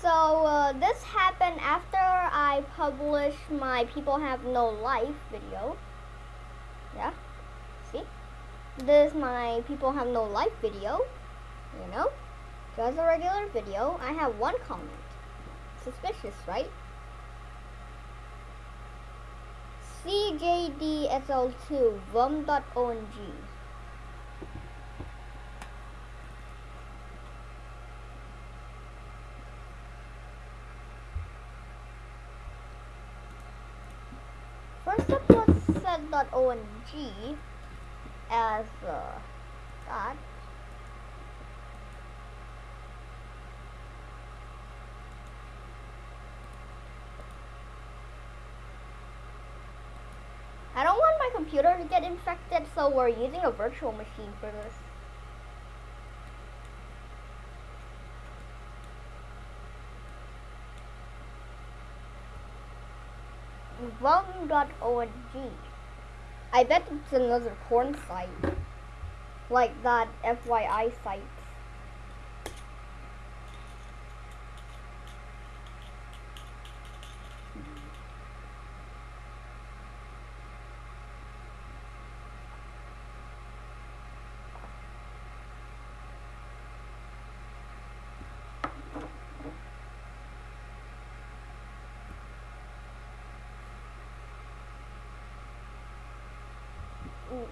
So uh, this happened after I published my People Have No Life video. Yeah, see? This is my People Have No Life video, you know? Just a regular video. I have one comment. Suspicious, right? CJDSL2 vum.ong. First up was set.ong as uh, that. I don't want my computer to get infected, so we're using a virtual machine for this. Vum.org. I bet it's another porn site. Like that FYI site. Mm.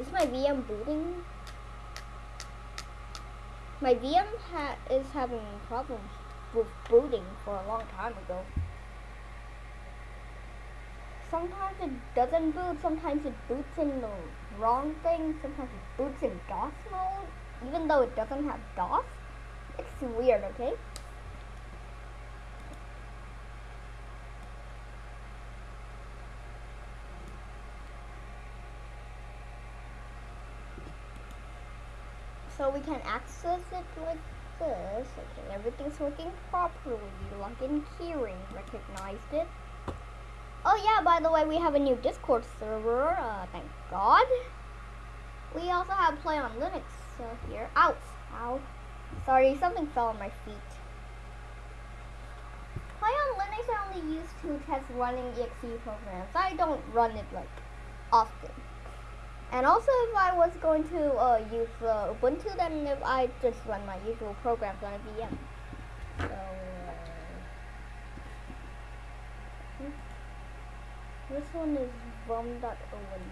Is my VM booting? My VM ha is having problems with booting for a long time ago. Sometimes it doesn't boot, sometimes it boots in the wrong thing, sometimes it boots in DOS mode, even though it doesn't have DOS. It's weird, okay? So we can access it like this. Okay, everything's working properly. Login keyring recognized it. Oh yeah, by the way, we have a new Discord server. Uh, thank God. We also have Play on Linux uh, here. Ouch! Ow! Sorry, something fell on my feet. Play on Linux I only use to test running exe programs. I don't run it like often. And also if I was going to uh, use uh, Ubuntu, then if I just run my usual programs on a VM. So, uh, this one is vum.ong.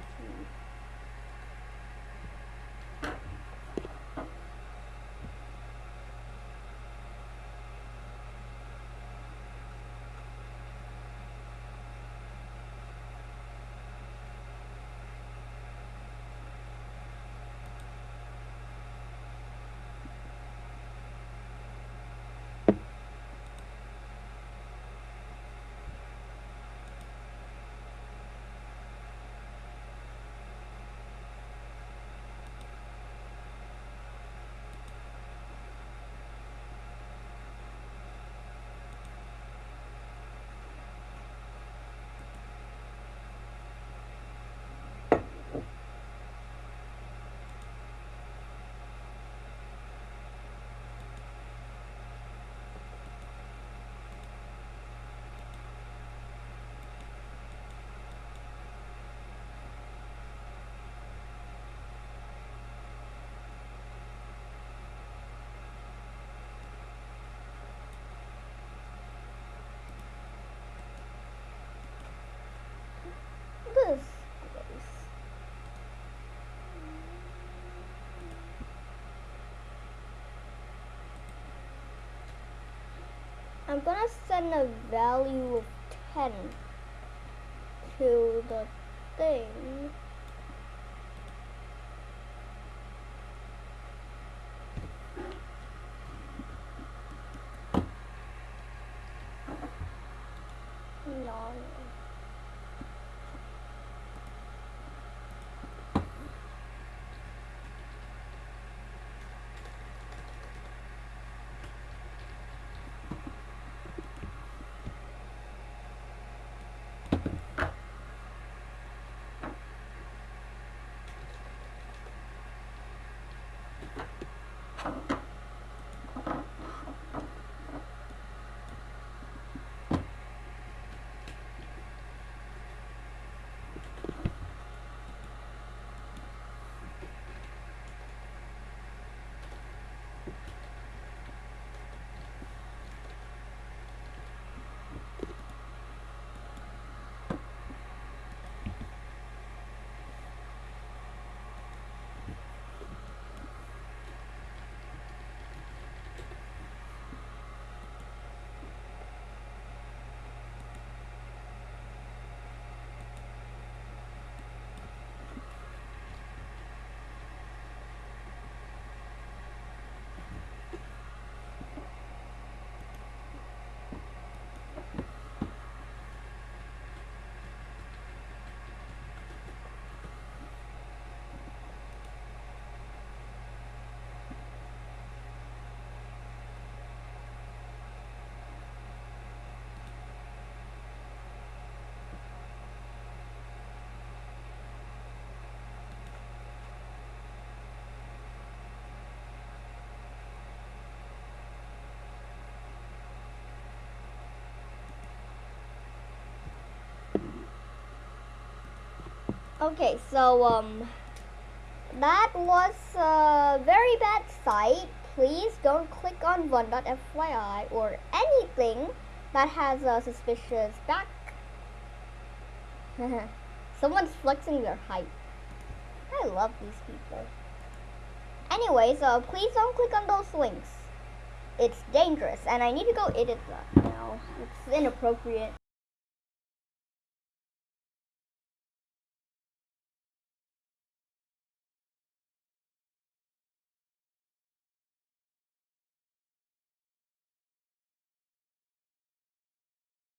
this place? I'm gonna send a value of 10 to the thing. No. Okay, so um, that was a very bad site. Please don't click on one.fyi or anything that has a suspicious back. Someone's flexing their height. I love these people. anyway so please don't click on those links. It's dangerous, and I need to go edit that now. It's inappropriate.